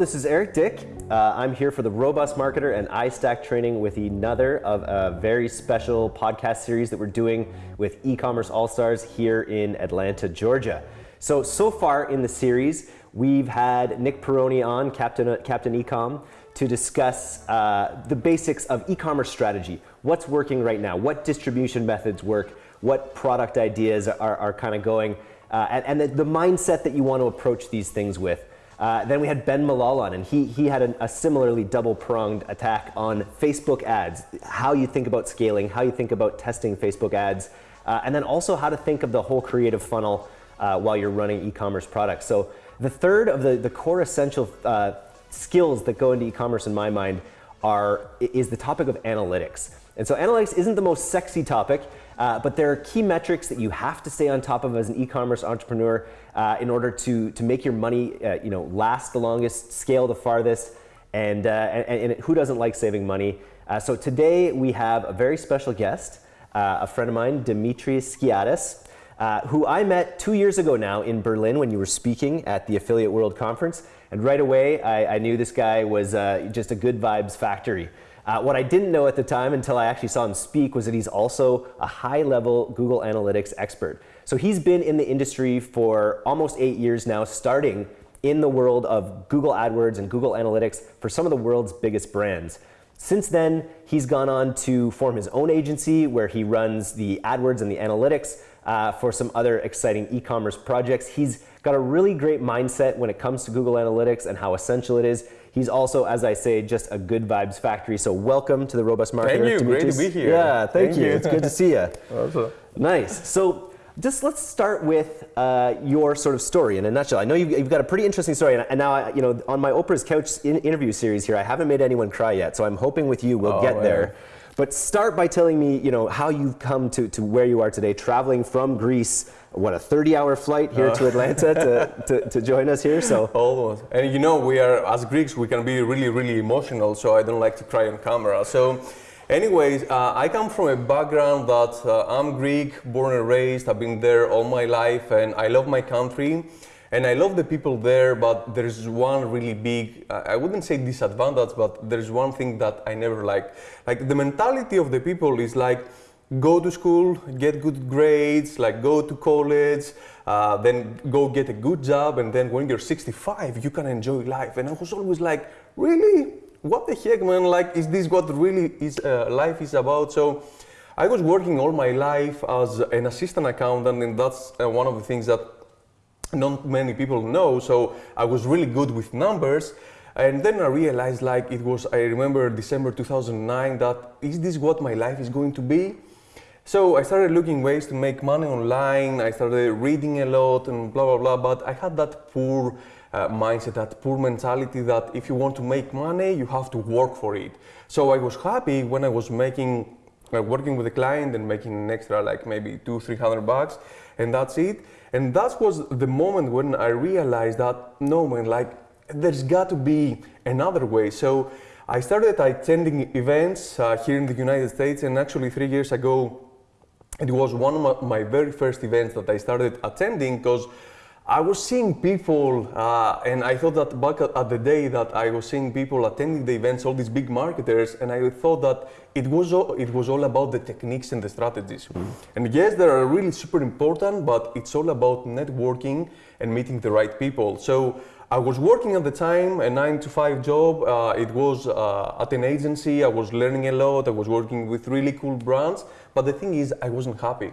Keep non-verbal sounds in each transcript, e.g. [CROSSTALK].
this is Eric Dick. Uh, I'm here for the Robust Marketer and iStack training with another of a very special podcast series that we're doing with e-commerce all-stars here in Atlanta, Georgia. So, so far in the series, we've had Nick Peroni on, Captain, Captain Ecom, to discuss uh, the basics of e-commerce strategy. What's working right now? What distribution methods work? What product ideas are, are kind of going? Uh, and, and the, the mindset that you want to approach these things with. Uh, then we had Ben Malol on, and he, he had an, a similarly double-pronged attack on Facebook ads, how you think about scaling, how you think about testing Facebook ads, uh, and then also how to think of the whole creative funnel uh, while you're running e-commerce products. So the third of the, the core essential uh, skills that go into e-commerce in my mind are, is the topic of analytics. And so analytics isn't the most sexy topic, uh, but there are key metrics that you have to stay on top of as an e-commerce entrepreneur uh, in order to, to make your money uh, you know, last the longest, scale the farthest, and, uh, and, and, who doesn't like saving money? Uh, so today we have a very special guest, a friend of mine, Dimitris Skiadas, who I met two years ago now in Berlin when you were speaking at the Affiliate World Conference. And right away, I, I knew this guy was just a good vibes factory. Uh, what I didn't know at the time until I actually saw him speak was that he's also a high-level Google Analytics expert. So he's been in the industry for almost eight years now, starting in the world of Google AdWords and Google Analytics for some of the world's biggest brands. Since then, he's gone on to form his own agency where he runs the AdWords and the analytics uh, for some other exciting e-commerce projects. He's got a really great mindset when it comes to Google Analytics and how essential it is. He's also, as I say, just a good vibes factory. So welcome to the Robust Marketer. Thank you. Great to be here. Yeah, thank, thank you. you. It's good to see you. [LAUGHS] Awesome. Nice. So just let's start with uh, your sort of story in a nutshell. I know you've, you've got a pretty interesting story, and, and now I, you know on my Oprah's Couch in interview series here, I haven't made anyone cry yet. So I'm hoping with you we'll oh, get there. But start by telling me, you know, how you've come to, to where you are today, traveling from Greece what a 30 hour flight here uh. to Atlanta to, [LAUGHS] to, to, join us here? So almost. And you know we are as Greeks we can be really really emotional so I don't like to cry on camera. So anyways uh, I come from a background that uh, I'm Greek born and raised. I've been there all my life and I love my country and I love the people there but there's one really big I wouldn't say disadvantage but there's one thing that I never liked like the mentality of the people is like go to school, get good grades, like go to college, uh, then go get a good job, and then when you're 65, you can enjoy life. And I was always like, really? What the heck, man? Like, is this what really is uh, life is about? So I was working all my life as an assistant accountant, and that's uh, one of the things that not many people know. So I was really good with numbers. And then I realized like it was, I remember December 2009 that is this what my life is going to be? So I started looking ways to make money online. I started reading a lot and blah, blah, blah. But I had that poor uh, mindset, that poor mentality that if you want to make money, you have to work for it. So I was happy when I was making, uh, working with a client and making an extra like maybe two, three hundred bucks, and that's it. And that was the moment when I realized that no man, like there's got to be another way. So I started attending events uh, here in the United States, and actually three years ago, it was one of my, very first events that I started attending because I was seeing people, uh, and I thought that back at, the day that I was seeing people attending the events, all these big marketers, and I thought that it was all, it was all about the techniques and the strategies. Mm. And yes, they are really super important, but it's all about networking and meeting the right people. So I was working at the time, a nine to five job. Uh, it was uh, at an agency. I was learning a lot. I was working with really cool brands. But the thing is, I wasn't happy.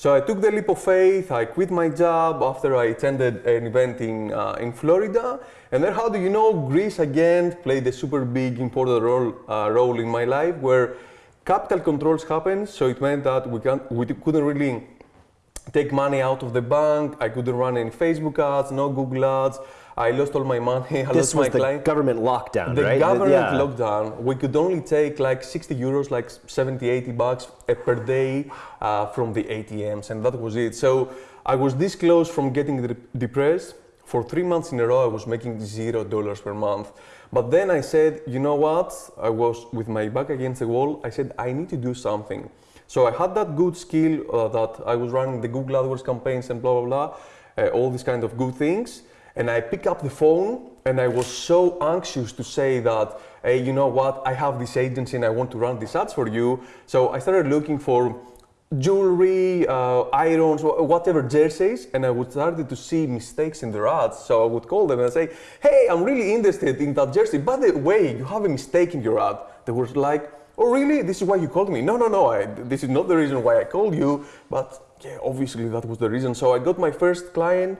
So I took the leap of faith, I quit my job after I attended an event in, uh, in Florida. And then how do you know, Greece again played a super big important role, uh, role in my life where capital controls happened. So it meant that we, can't, we couldn't really take money out of the bank. I couldn't run any Facebook ads, no Google ads. I lost all my money. [LAUGHS] I this was the client. government lockdown, the right? government yeah. lockdown. We could only take like 60 euros, like 70, 80 bucks per day uh, from the ATMs, and that was it. So I was this close from getting depressed. For three months in a row, I was making zero dollars per month. But then I said, you know what? I was with my back against the wall. I said, I need to do something. So I had that good skill uh, that I was running the Google AdWords campaigns and blah, blah, blah, uh, all these kind of good things. And I pick up the phone and I was so anxious to say that, hey, you know what, I have this agency and I want to run these ads for you. So I started looking for jewelry, uh, irons, whatever jerseys, and I would started to see mistakes in their ads. So I would call them and say, "Hey, I'm really interested in that jersey. By the way, you have a mistake in your ad." They were like, "Oh, really? This is why you called me?" No, no, no. I, this is not the reason why I called you, but yeah, obviously that was the reason. So I got my first client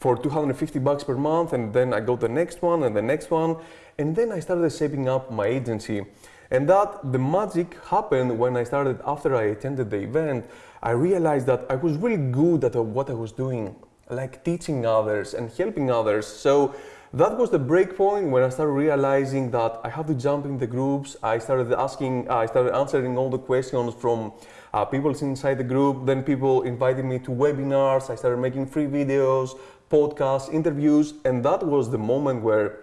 for 250 bucks per month, and then I got the next one and the next one, and then I started saving up my agency. And that the magic happened when I started after I attended the event. I realized that I was really good at what I was doing, like teaching others and helping others. So that was the break point when I started realizing that I have to jump in the groups. I started asking, I started answering all the questions from uh, people inside the group. Then people invited me to webinars. I started making free videos, podcasts, interviews, and that was the moment where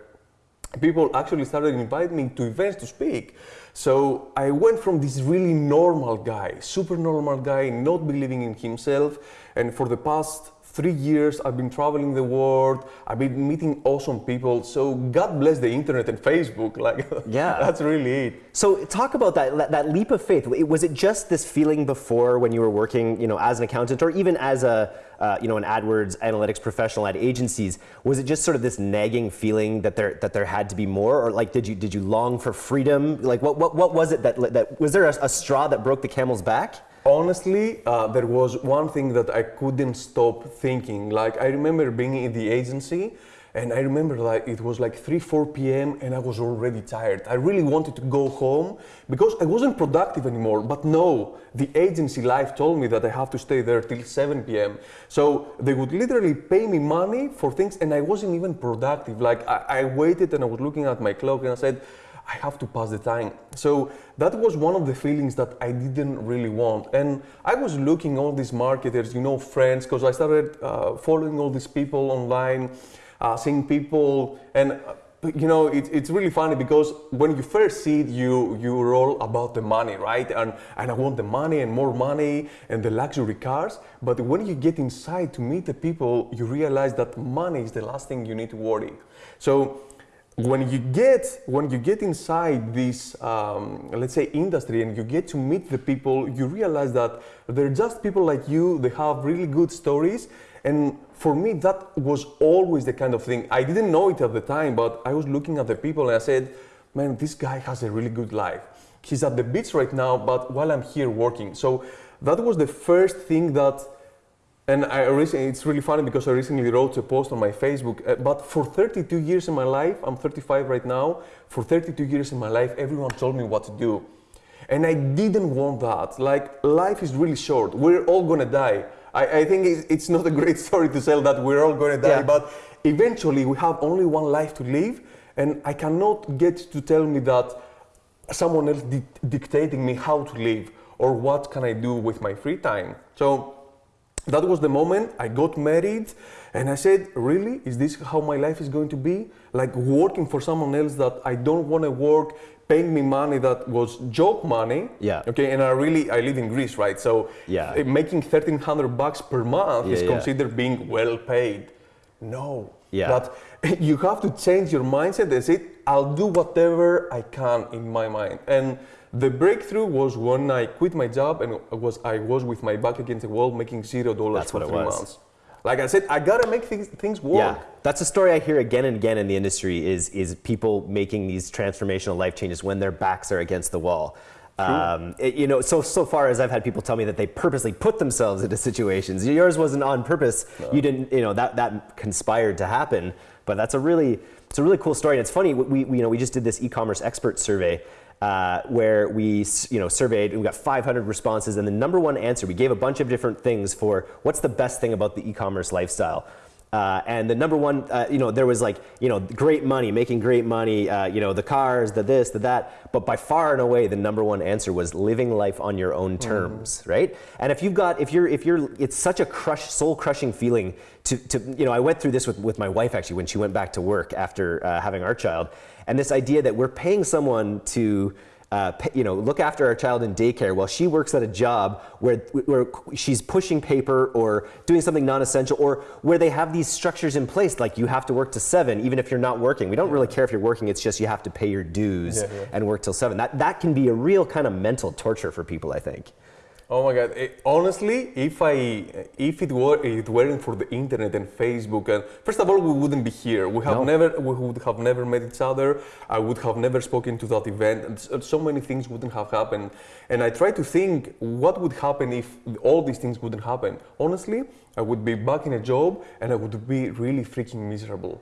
people actually started inviting me to events to speak. So I went from this really normal guy, super normal guy, not believing in himself, and for the past three years I've been traveling the world. I've been meeting awesome people. So God bless the internet and Facebook. [LAUGHS] Like, yeah, that's really it. So talk about that that leap of faith. Was it just this feeling before when you were working, you know, as an accountant or even as a uh, you know an AdWords analytics professional at agencies? Was it just sort of this nagging feeling that there that there had to be more, or like did you did you long for freedom? Like what what, what was it that that was there a, a straw that broke the camel's back? Honestly, uh, there was one thing that I couldn't stop thinking. Like I remember being in the agency, and I remember like it was like 3, 4 p.m. and I was already tired. I really wanted to go home because I wasn't productive anymore. But no, the agency life told me that I have to stay there till 7 p.m. So they would literally pay me money for things, and I wasn't even productive. Like I, I waited and I was looking at my clock and I said, I have to pass the time. So that was one of the feelings that I didn't really want. And I was looking all these marketers, you know, friends, because I started uh, following all these people online, uh, seeing people, and uh, you know, it, it's really funny because when you first see it, you you're all about the money, right? And and I want the money and more money and the luxury cars. But when you get inside to meet the people, you realize that money is the last thing you need to worry. So when you get when you get inside this um, let's say industry and you get to meet the people you realize that they're just people like you they have really good stories. And for me that was always the kind of thing. I didn't know it at the time but i was looking at the people and i said man this guy has a really good life. He's at the beach right now but while i'm here working. So that was the first thing that and I recently, it's really funny because I recently wrote a post on my Facebook. Uh, but for 32 years in my life, I'm 35 right now. For 32 years in my life, everyone told me what to do. And I didn't want that. Like, life is really short. We're all gonna die. I, I think it's, it's, not a great [LAUGHS] story to tell that we're all gonna die, yeah. but eventually we have only one life to live. And I cannot get to tell me that someone else di- dictating me how to live or what can I do with my free time. So that was the moment I got married and I said, really? Is this how my life is going to be? Like working for someone else that I don't want to work, paying me money that was job money. Yeah. Okay. And I really, I live in Greece, right? So yeah. Eh, making 1300 bucks per month yeah, is considered yeah. being well paid. No. Yeah. But [LAUGHS] you have to change your mindset and say, I'll do whatever I can in my mind. And the breakthrough was when I quit my job and was I was with my back against the wall making zero dollars for three months. That's what it was. Like I said, I gotta make things, things work. Yeah, that's a story I hear again and again in the industry. Is is people making these transformational life changes when their backs are against the wall. Um, it, you know, so so far as I've had people tell me that they purposely put themselves into situations. Yours wasn't on purpose. No. You didn't. You know that that conspired to happen. But that's a really it's a really cool story. And it's funny. We, we you know we just did this e-commerce expert survey uh, where we you know surveyed we got 500 responses and the number one answer we gave a bunch of different things for what's the best thing about the e-commerce lifestyle uh, and the number one, uh, you know, there was like, you know, great money, making great money, uh, you know, the cars, the this, the that. But by far and away, the number one answer was living life on your own terms, mm. right? And if you've got, if you're, if you're, it's such a crush, soul crushing feeling to, to, you know, I went through this with, with my wife actually when she went back to work after uh, having our child. And this idea that we're paying someone to, uh, you know, look after our child in daycare while she works at a job where, where she's pushing paper or doing something non-essential or where they have these structures in place like you have to work to seven even if you're not working. We don't really care if you're working, it's just you have to pay your dues Yeah, yeah. and work till seven. That, that can be a real kind of mental torture for people, I think. Oh my God! Eh, honestly, if I if it were it weren't for the internet and Facebook, and first of all, we wouldn't be here. We have No. never we would have never met each other. I would have never spoken to that event, and so- so many things wouldn't have happened. And I try to think what would happen if all these things wouldn't happen. Honestly, I would be back in a job, and I would be really freaking miserable.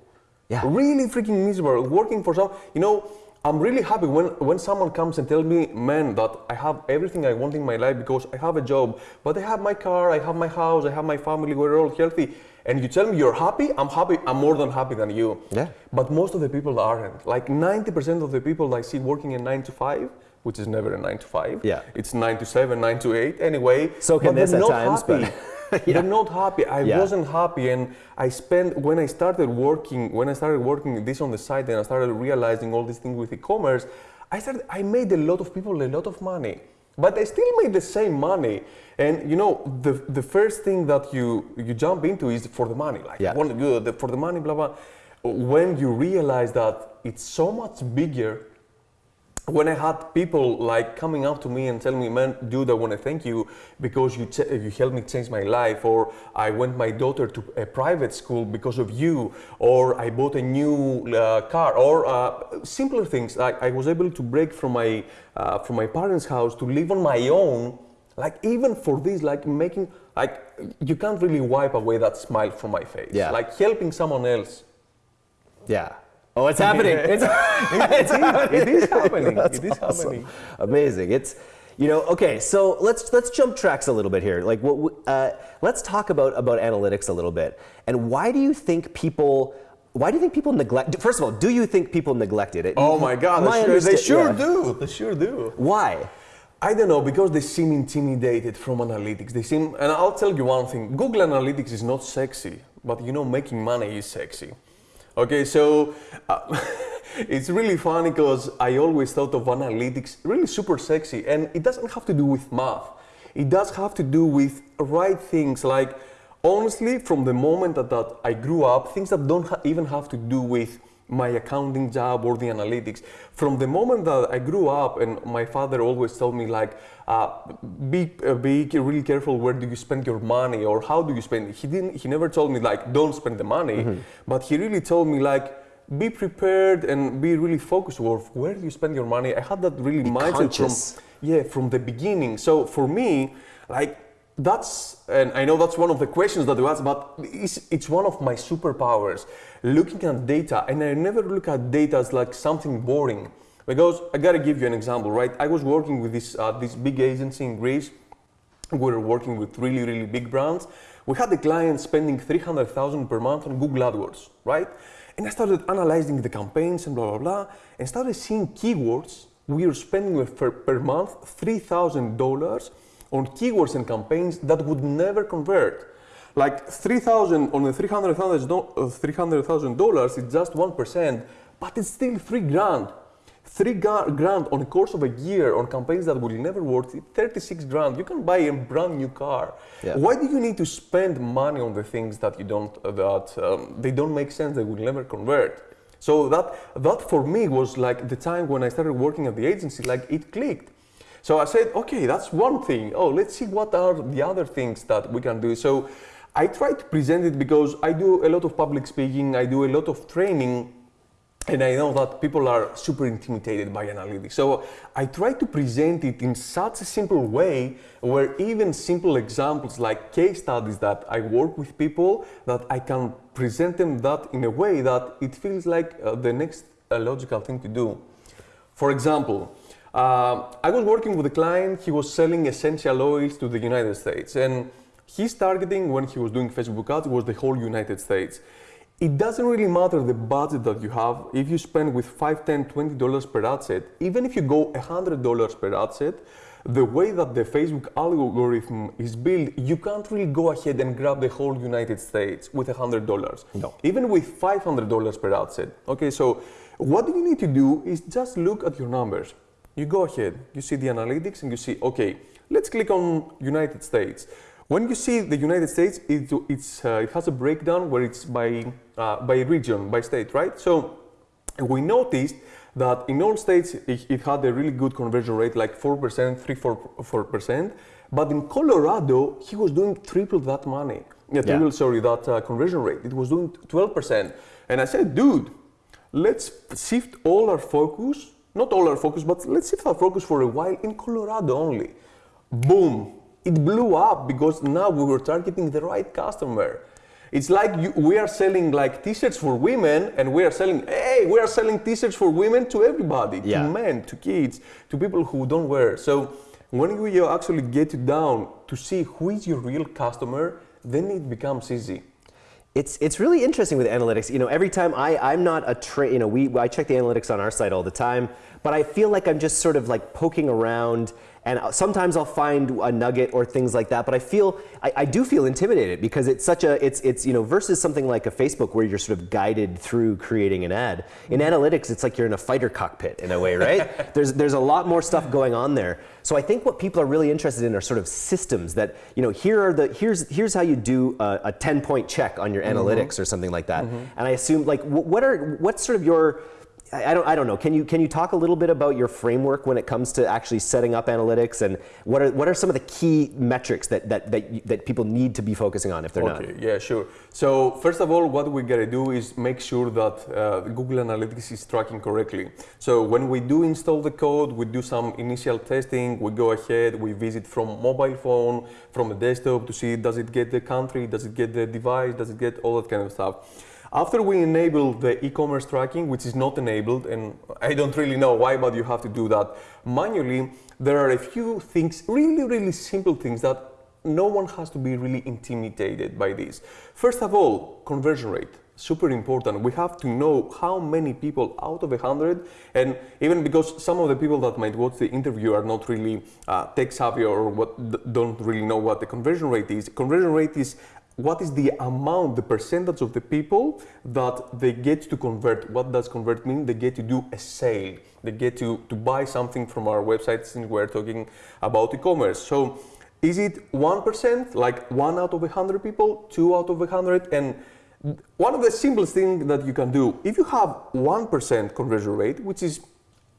Yeah. Really freaking miserable. Working for some, you know. I'm really happy when, when someone comes and tells me, man, that I have everything I want in my life because I have a job, but I have my car, I have my house, I have my family, we're all healthy. And you tell me you're happy, I'm happy, I'm more than happy than you. Yeah. But most of the people aren't. Like 90% of the people I see working in 9 to 5, which is never a 9 to 5. Yeah. It's 9 to 7, 9 to 8. Anyway, So can but this at times, but- happy. [LAUGHS] [LAUGHS] Yeah. They're not happy. I Yeah. wasn't happy, and I spent when I started working when I started working this on the side, and I started realizing all these things with e-commerce. I started. I made a lot of people a lot of money, but I still made the same money. And you know, the the first thing that you you jump into is for the money. Like, Yeah. I want to for the money, blah blah. When you realize that it's so much bigger when I had people like coming up to me and telling me, "Man, dude, I want to thank you because you ch- you helped me change my life," or "I went my daughter to a private school because of you," or "I bought a new uh, car," or uh, simpler things. Like I was able to break from my uh, from my parents' house to live on my own. Like even for this, like making like you can't really wipe away that smile from my face. Yeah. Like helping someone else. Yeah. Oh, it's happening. [LAUGHS] It's, [LAUGHS] it's happening. It is happening. That's it is awesome. happening. Amazing. It's you know okay. So let's let's jump tracks a little bit here. Like what? Uh, let's talk about about analytics a little bit. And why do you think people? Why do you think people neglect? First of all, do you think people neglected it? Oh my God! My they sure, they sure yeah. do. They sure do. Why? I don't know because they seem intimidated from analytics. They seem, and I'll tell you one thing: Google Analytics is not sexy, but you know, making money is sexy. Okay, so uh, [LAUGHS] it's really funny because I always thought of analytics really super sexy, and it doesn't have to do with math. It does have to do with right things like honestly, from the moment that, that I grew up, things that don't ha- even have to do with my accounting job or the analytics. From the moment that I grew up, and my father always told me like, uh, be uh, be really careful where do you spend your money or how do you spend it. He didn't. He never told me like don't spend the money, but he really told me like. Be prepared and be really focused on where do you spend your money. I had that really mindset conscious. from yeah from the beginning. So for me, like that's and I know that's one of the questions that you asked, but it's, it's one of my superpowers. Looking at data, and I never look at data as like something boring. Because I gotta give you an example, right? I was working with this uh, this big agency in Greece. We were working with really really big brands. We had the client spending 300,000 per month on Google AdWords, right? And I started analyzing the campaigns and blah blah blah, and started seeing keywords. We were spending per, per month three thousand dollars on keywords and campaigns that would never convert. Like 3,000 on the $300,000 is just 1%, but it's still three grand. Three grand on the course of a year on campaigns that will never work, 36 grand. You can buy a brand new car. Yeah. Why do you need to spend money on the things that you don't, uh, that um, they don't make sense, they will never convert? So that, that for me was like the time when I started working at the agency, like it clicked. So I said, okay, that's one thing. Oh, let's see what are the other things that we can do. So I try to present it because I do a lot of public speaking, I do a lot of training, and I know that people are super intimidated by analytics. So I try to present it in such a simple way where even simple examples like case studies that I work with people that I can present them that in a way that it feels like uh, the next uh, logical thing to do. For example, uh, I was working with a client, he was selling essential oils to the United States, and his targeting when he was doing Facebook ads was the whole United States. It doesn't really matter the budget that you have. If you spend with 5, 10, 20 dollars per ad set, even if you go 100 dollars per ad set, the way that the Facebook algorithm is built, you can't really go ahead and grab the whole United States with $100. No. Even with $500 per ad set. Okay, so what you need to do is just look at your numbers. You go ahead, you see the analytics, and you see, okay, let's click on United States. When you see the United States, it, it's, uh, it has a breakdown where it's by, uh, by region, by state, right? So we noticed that in all states it, it, had a really good conversion rate, like 4%, 3 4, 4%. But in Colorado, he was doing triple that money. Yeah, triple, yeah. sorry, that uh, conversion rate. It was doing 12%. And I said, dude, let's shift all our focus, not all our focus, but let's shift our focus for a while in Colorado only. Boom, it blew up because now we were targeting the right customer. It's like you, we are selling like t-shirts for women and we are selling, hey, we are selling t-shirts for women to everybody, yeah. to men, to kids, to people who don't wear. So when you actually get down to see who is your real customer, then it becomes easy. It's, it's really interesting with analytics. You know, every time I, I'm not a tra- you know, we, I check the analytics on our site all the time, but I feel like I'm just sort of like poking around and sometimes I'll find a nugget or things like that. But I feel I, I, do feel intimidated because it's such a it's it's you know versus something like a Facebook where you're sort of guided through creating an ad. In analytics, it's like you're in a fighter cockpit in a way, right? [LAUGHS] there's there's a lot more stuff going on there. So I think what people are really interested in are sort of systems that you know here are the here's here's how you do a, a 10 point check on your mm-hmm. analytics or something like that. Mm-hmm. And I assume like what are what's sort of your I don't, I don't know. Can you, can you talk a little bit about your framework when it comes to actually setting up analytics and what are, what are some of the key metrics that, that, that, that people need to be focusing on if they're okay, not? Yeah, sure. So first of all, what we got to do is make sure that uh, Google Analytics is tracking correctly. So when we do install the code, we do some initial testing, we go ahead, we visit from mobile phone, from a desktop to see does it get the country, does it get the device, does it get all that kind of stuff. After we enable the e-commerce tracking, which is not enabled, and I don't really know why, but you have to do that manually, there are a few things, really, really simple things that no one has to be really intimidated by this. First of all, conversion rate super important. We have to know how many people out of a hundred, and even because some of the people that might watch the interview are not really uh, tech savvy or what don't really know what the conversion rate is. Conversion rate is what is the amount, the percentage of the people that they get to convert? What does convert mean? They get to do a sale. They get to, to buy something from our website since we're talking about e-commerce. So is it 1%, like one out of a 100 people, two out of a 100? And one of the simplest things that you can do, if you have 1% conversion rate, which is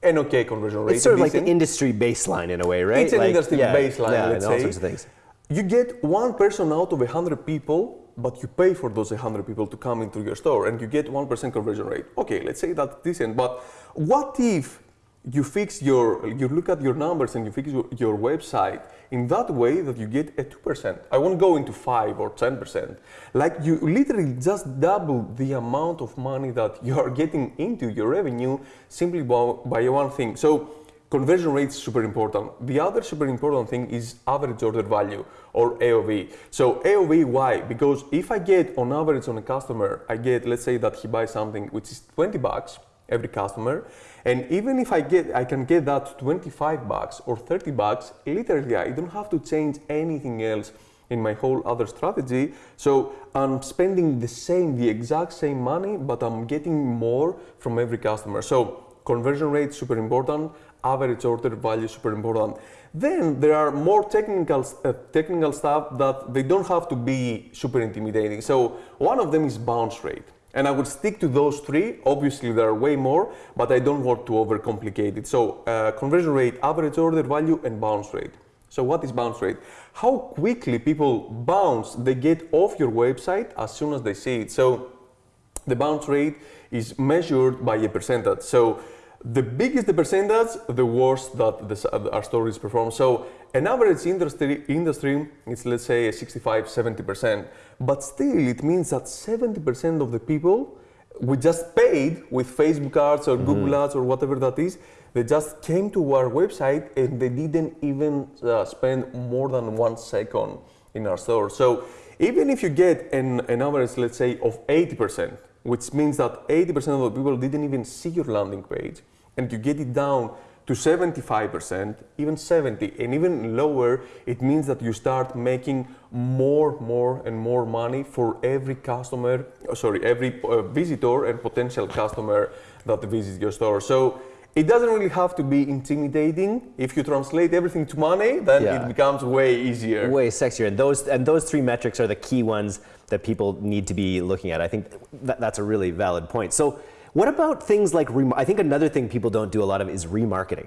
an okay conversion rate. It's sort of like the industry baseline in a way, right? It's an like, industry yeah, baseline, yeah, and say. all sorts of things you get one person out of 100 people but you pay for those 100 people to come into your store and you get 1% conversion rate. Okay let's say that's decent but what if you fix your you look at your numbers and you fix your, your website in that way that you get a 2% i won't go into 5 or 10% like you literally just double the amount of money that you are getting into your revenue simply by, by one thing. So Conversion rate is super important. The other super important thing is average order value or AOV. So AOV, why? Because if I get on average on a customer, I get, let's say that he buys something which is 20 bucks every customer. And even if I get, I can get that 25 bucks or 30 bucks, literally I don't have to change anything else in my whole other strategy. So I'm spending the same, the exact same money, but I'm getting more from every customer. So conversion rate super important average order value super important. Then there are more technical, uh, technical stuff that they don't have to be super intimidating. So one of them is bounce rate. And I would stick to those three. Obviously, there are way more, but I don't want to overcomplicate it. So uh, conversion rate, average order value, and bounce rate. So what is bounce rate? How quickly people bounce, they get off your website as soon as they see it. So the bounce rate is measured by a percentage. So the bigger the percentage, the worse that the, our is perform. So an average industry, industry is let's say 65, 70%, but still it means that 70% of the people we just paid with Facebook ads or mm-hmm. Google ads or whatever that is, they just came to our website and they didn't even uh, spend more than one second in our store. So even if you get an, an average, let's say, of 80%, which means that 80% of the people didn't even see your landing page, and you get it down to 75%, even 70, and even lower, it means that you start making more, more, and more money for every customer, sorry, every uh, visitor and potential customer that visits your store. So it doesn't really have to be intimidating. If you translate everything to money, then Yeah. it becomes way easier. way sexier and those and those three metrics are the key ones that people need to be looking at. I think that, that's a really valid point. So what about things like i think another thing people don't do a lot of is remarketing.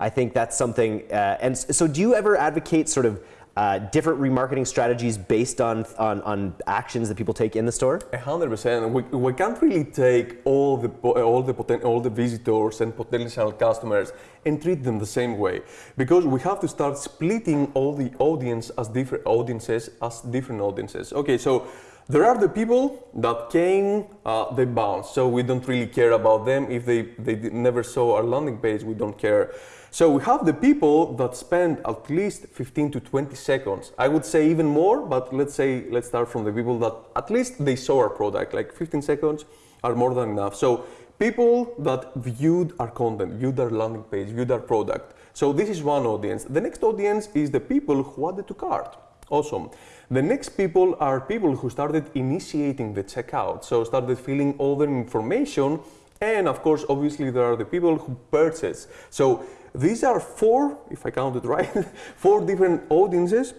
I think that's something uh, and so do you ever advocate sort of uh, different remarketing strategies based on, on on actions that people take in the store A hundred percent. We, we can't really take all the all the poten- all the visitors and potential customers and treat them the same way because we have to start splitting all the audience as different audiences as different audiences. Okay, so there are the people that came, uh, they bounced, so we don't really care about them. If they they never saw our landing page, we don't care. So we have the people that spend at least 15 to 20 seconds. I would say even more, but let's say let's start from the people that at least they saw our product. Like 15 seconds are more than enough. So people that viewed our content, viewed our landing page, viewed our product. So this is one audience. The next audience is the people who added to cart. Awesome. The next people are people who started initiating the checkout, so started filling all their information, and of course, obviously, there are the people who purchase. So these are four, if I counted right, [LAUGHS] four different audiences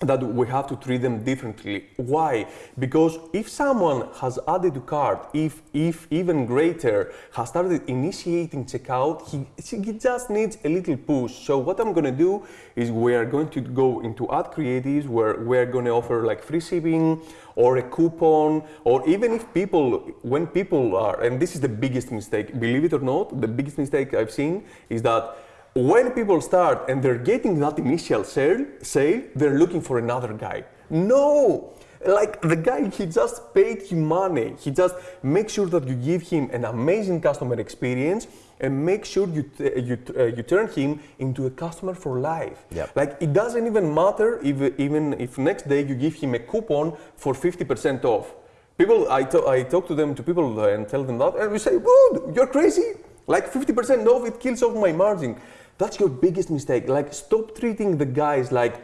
that we have to treat them differently. Why? Because if someone has added to cart, if, if even greater, has started initiating checkout, he, he just needs a little push. So what I'm gonna do is we are going to go into ad creatives where we're gonna offer like free shipping or a coupon, or even if people, when people are, and this is the biggest mistake, believe it or not, the biggest mistake I've seen is that when people start and they're getting that initial sale, sale, they're looking for another guy. No! Like the guy, he just paid him money. He just make sure that you give him an amazing customer experience and make sure you you, uh, you turn him into a customer for life. Yep. Like it doesn't even matter if even if next day you give him a coupon for 50% off. People, I, I talk to them, to people uh, and tell them that, and we say, dude, you're crazy. Like 50% off, it kills off my margin. That's your biggest mistake. Like, stop treating the guys like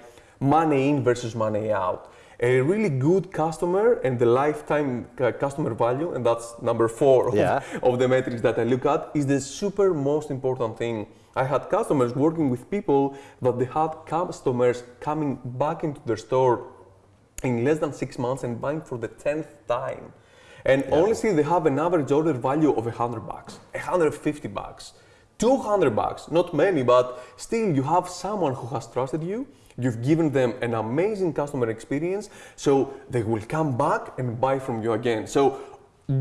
money in versus money out. A really good customer and the lifetime uh, customer value, and that's number four of, Yeah. of the metrics that I look at, is the super most important thing. I had customers working with people that they had customers coming back into their store in less than six months and buying for the tenth time. And honestly, they have an average order value of 100 bucks, 150 bucks, 200 bucks. Not many, but still, you have someone who has trusted you. You've given them an amazing customer experience, so they will come back and buy from you again. So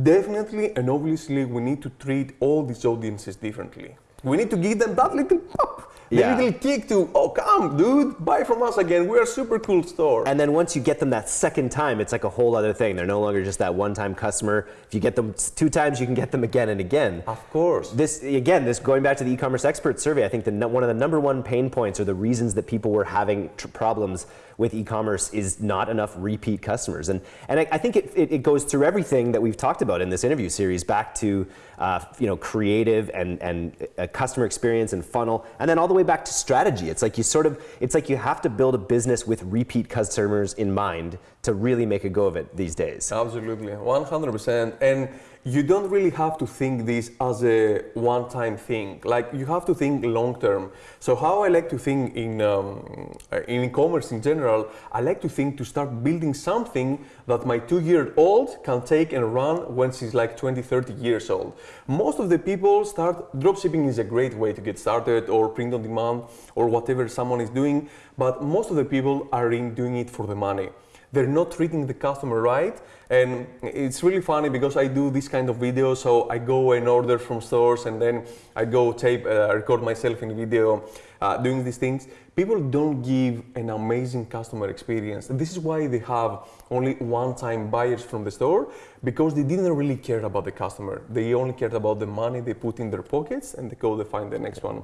definitely and obviously, we need to treat all these audiences differently. We need to give them that little pop, the Yeah. little kick to, oh, come, dude, buy from us again. We're a super cool store. And then once you get them that second time, it's like a whole other thing. They're no longer just that one-time customer. If you get them two times, you can get them again and again. of course. This again, this going back to the e-commerce expert survey. I think the one of the number one pain points or the reasons that people were having tr- problems with e-commerce is not enough repeat customers. And and I, I think it, it, it goes through everything that we've talked about in this interview series, back to uh, you know creative and and uh, customer experience and funnel, and then all the way back to strategy. It's like you sort of it's like you have to build a business with repeat customers in mind to really make a go of it these days. Absolutely, 100%. And you don't really have to think this as a one time thing. Like, you have to think long term. So, how I like to think in, um, in e commerce in general, I like to think to start building something that my two year old can take and run when she's like 20, 30 years old. Most of the people start, dropshipping is a great way to get started, or print on demand, or whatever someone is doing, but most of the people are in doing it for the money they're not treating the customer right. And it's really funny because i do this kind of video. so i go and order from stores and then i go tape uh, record myself in video uh, doing these things. People don't give an amazing customer experience. And this is why they have only one-time buyers from the store because they didn't really care about the customer. They only cared about the money they put in their pockets and they go to find the next one.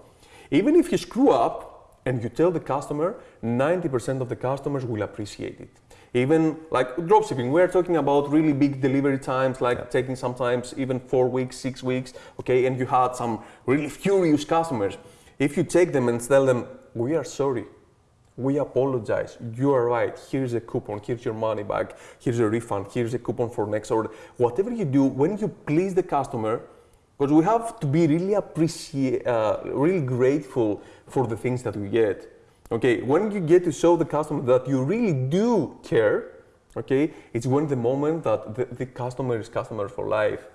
Even if you screw up and you tell the customer 90% of the customers will appreciate it even like dropshipping. We're talking about really big delivery times like taking sometimes even four weeks six weeks okay and you had some really furious customers. If you take them and tell them we are sorry. We apologize. You are right. Here's a coupon. Here's your money back. Here's a refund. Here's a coupon for next order. Whatever you do when you please the customer because we have to be really appreciate, uh, really grateful for the things that we get. Okay, when you get to show the customer that you really do care, okay, it's when the moment that the, the customer is customer for life.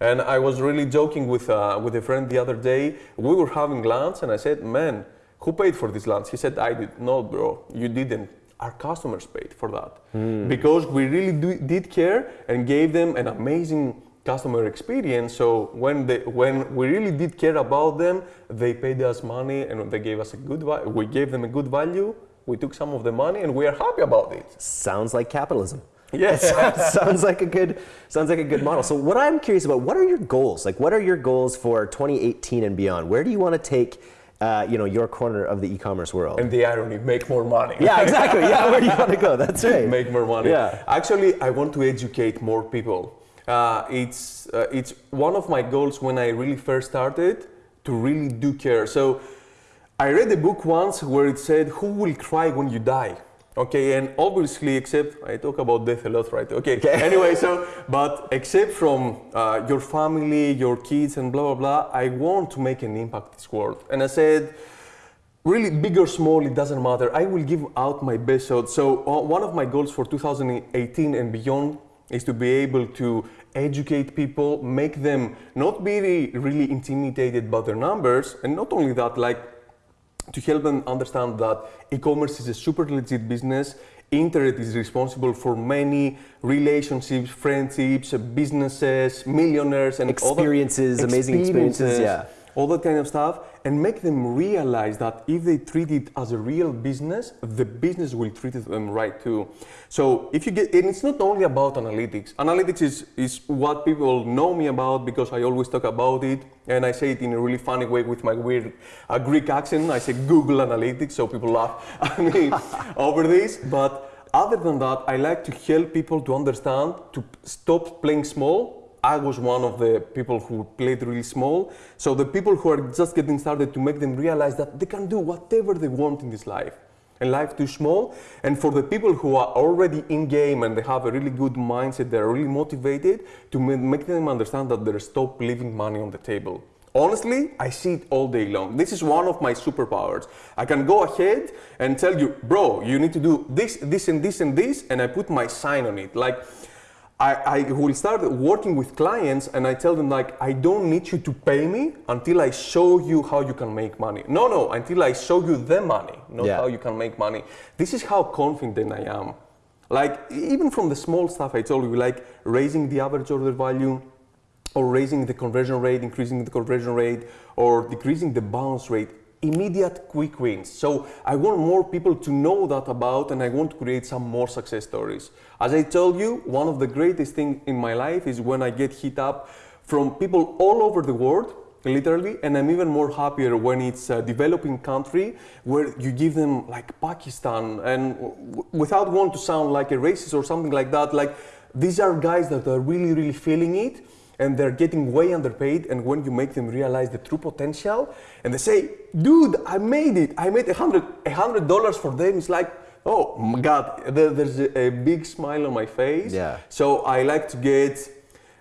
And I was really joking with uh, with a friend the other day. We were having lunch, and I said, "Man, who paid for this lunch?" He said, "I did." No, bro, you didn't. Our customers paid for that because we really do, did care and gave them an amazing customer experience. So when they, when we really did care about them, they paid us money and they gave us a good value. We gave them a good value. We took some of the money and we are happy about it. Sounds like capitalism. Yes. [LAUGHS] sounds like a good sounds like a good model. So what I'm curious about, what are your goals? Like what are your goals for 2018 and beyond? Where do you want to take uh, you know your corner of the e-commerce world? and the irony, make more money. yeah, exactly. Yeah, where do you want to go? That's [LAUGHS] right. make more money. Yeah. Actually, I want to educate more people. Uh, it's uh, it's one of my goals when I really first started to really do care. So I read a book once where it said, "Who will cry when you die?" Okay, and obviously, except I talk about death a lot, right? Okay. [LAUGHS] Anyway, so but except from uh, your family, your kids, and blah blah blah, I want to make an impact in this world. And I said, really big or small it doesn't matter i will give out my best shot so uh, one of my goals for 2018 and beyond is to be able to educate people make them not be really, intimidated by their numbers and not only that like to help them understand that e-commerce is a super legit business internet is responsible for many relationships friendships businesses millionaires and Experiences, amazing experiences, yeah. all that kind of stuff and make them realize that if they treat it as a real business the business will treat them right too. So if you get and it's not only about analytics. Analytics is, is what people know me about because i always talk about it and i say it in a really funny way with my weird uh, greek accent. I say google analytics so people laugh [LAUGHS] at me [LAUGHS] over this. But other than that i like to help people to understand to stop playing small I was one of the people who played really small. So the people who are just getting started to make them realize that they can do whatever they want in this life. And life too small. And for the people who are already in game and they have a really good mindset, they're really motivated to make them understand that they're stop leaving money on the table. Honestly, I see it all day long. This is one of my superpowers. I can go ahead and tell you, bro, you need to do this, this, and this, and this, and I put my sign on it. Like, I, I will start working with clients and I tell them like I don't need you to pay me until I show you how you can make money. No, no, until I show you the money, not Yeah. how you can make money. This is how confident I am. Like even from the small stuff I told you, like raising the average order value, or raising the conversion rate, increasing the conversion rate, or decreasing the bounce rate. Immediate quick wins. So I want more people to know that about, and I want to create some more success stories. As I told you, one of the greatest things in my life is when I get hit up from people all over the world, literally, and I'm even more happier when it's a developing country where you give them like Pakistan, and without wanting to sound like a racist or something like that, like these are guys that are really, really feeling it and they're getting way underpaid and when you make them realize the true potential and they say dude i made it. I made a hundred a hundred dollars for them it's like oh my god. There's a, big smile on my face. Yeah. so i like to get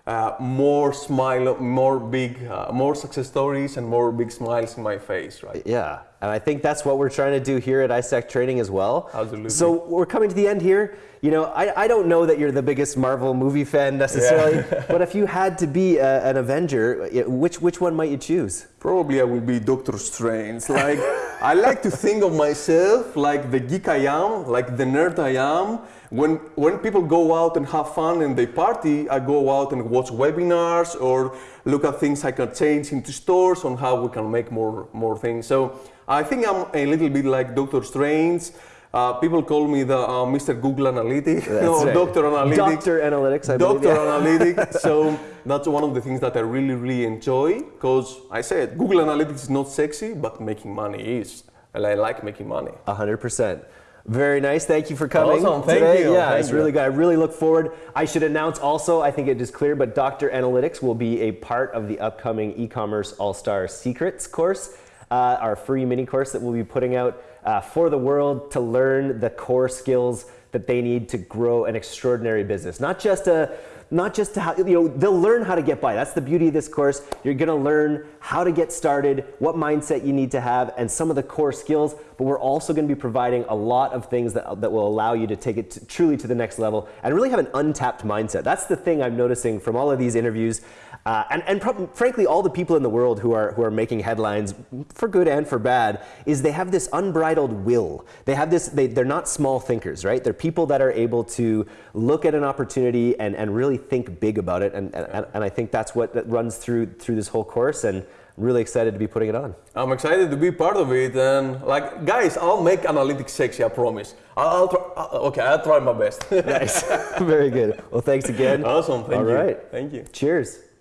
uh, more smile more big uh, more success stories and more big smiles in my face right? Yeah, and I think that's what we're trying to do here at iStack Training as well. Absolutely. So we're coming to the end here. You know, I, I don't know that you're the biggest Marvel movie fan necessarily, [LAUGHS] but if you had to be a, an Avenger, uh, which which one might you choose? Probably I will be Doctor Strange. Like I like to think of myself like the geek I am, like the nerd I am. When when people go out and have fun and they party, I go out and watch webinars or look at things I can change into stores on how we can make more more things. So I think I'm a little bit like Doctor Strange. Uh, people call me the uh, Mr. Google Analytics [LAUGHS] or right. Doctor Analytics. Doctor Analytics, I believe. Doctor yeah. Analytics. [LAUGHS] So that's one of the things that I really, really enjoy because I said Google Analytics is not sexy, but making money is. And I like making money. A hundred percent. Very nice. Thank you for coming Awesome. Thank today. you. Yeah, Thank it's you. really good. I really look forward. I should announce also. I think it is clear, but Doctor Analytics will be a part of the upcoming e-commerce all-star secrets course, uh, our free mini course that we'll be putting out uh, for the world to learn the core skills that they need to grow an extraordinary business. Not just a not just to how, you know, they'll learn how to get by. That's the beauty of this course. You're going to learn how to get started, what mindset you need to have, and some of the core skills. But we're also going to be providing a lot of things that, that will allow you to take it to, truly to the next level and really have an untapped mindset. That's the thing I'm noticing from all of these interviews. Uh, and and frankly, all the people in the world who are, who are making headlines, for good and for bad, is they have this unbridled will. They have this, they, they're not small thinkers, right? They're people that are able to look at an opportunity and, and really think big about it. And, and, and I think that's what that runs through, through this whole course. And I'm really excited to be putting it on. I'm excited to be part of it, and like, guys, I'll make analytics sexy. I promise. I'll, I'll try. Okay, I'll try my best. [LAUGHS] nice, [LAUGHS] very good. Well, thanks again. Awesome. Thank All you. right. Thank you. Cheers.